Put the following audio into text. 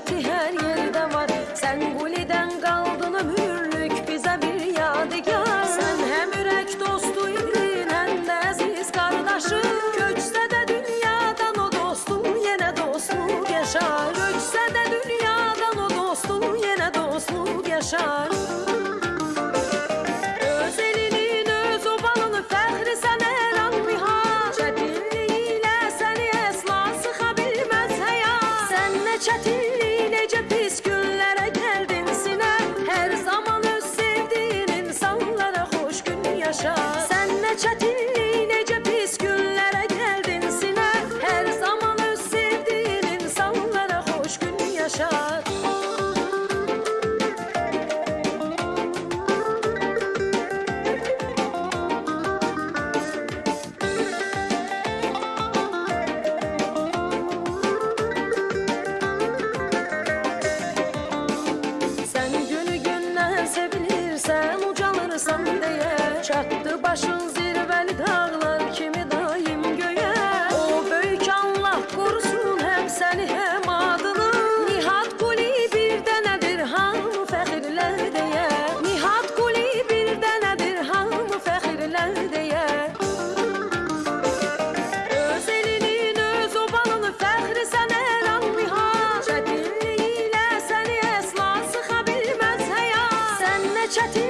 Hasreti her yerde var. Sen guliden kaldın ömürlük Bize bir yadigar. Sen hem ürek dostuydun Hem de aziz kardeşim. Göçse de dünyadan o dostun Yine dostluk yaşar Göçse de dünyadan o dostun Yine dostluk yaşar çetin daşın zirvəli dağlar kimi daim göyə O böyük Allah qorusun həm səni həm adını. Nihat Quli bir dənədir hamı fəxirlər deyə Nihat Quli bir dənədir hamı fəxirlər deyə Öz elinin, öz obalını fəxri sənə lan Nihat Çətinliyi ilə səni əsla sıxa bilməz həyat Sən nə çətin